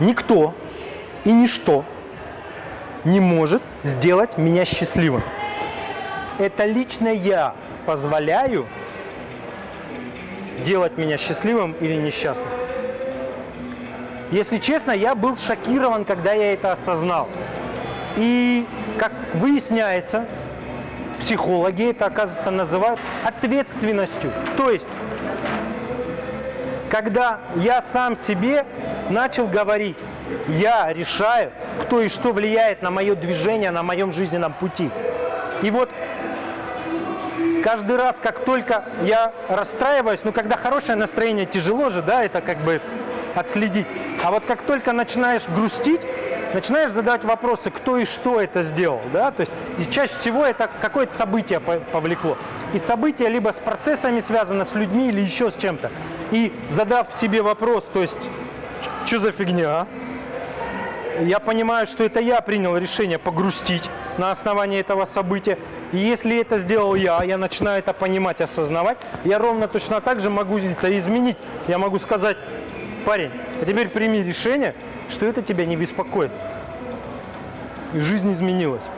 Никто и ничто не может сделать меня счастливым. Это лично я позволяю делать меня счастливым или несчастным. Если честно, я был шокирован, когда я это осознал. И, как выясняется, психологи это, оказывается, называют ответственностью. То есть, когда я сам себе начал говорить, я решаю, кто и что влияет на мое движение, на моем жизненном пути. И вот каждый раз, как только я расстраиваюсь, ну, когда хорошее настроение, тяжело же, да, это как бы отследить. А вот как только начинаешь грустить, начинаешь задавать вопросы, кто и что это сделал, да, то есть чаще всего это какое-то событие повлекло. И событие либо с процессами связано, с людьми или еще с чем-то. И задав себе вопрос, то есть, что за фигня, а? я понимаю, что это я принял решение погрустить на основании этого события. И если это сделал я, я начинаю это понимать, осознавать, я ровно точно так же могу это изменить. Я могу сказать, парень, а теперь прими решение, что это тебя не беспокоит. И жизнь изменилась.